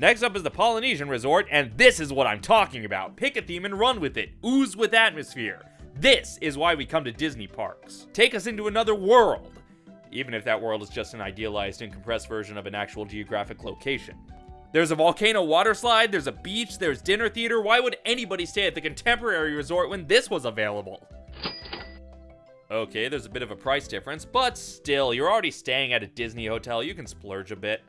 Next up is the Polynesian Resort, and this is what I'm talking about. Pick a theme and run with it. Ooze with atmosphere. This is why we come to Disney parks. Take us into another world. Even if that world is just an idealized and compressed version of an actual geographic location. There's a volcano water slide, there's a beach, there's dinner theater. Why would anybody stay at the contemporary resort when this was available? Okay, there's a bit of a price difference, but still, you're already staying at a Disney hotel, you can splurge a bit.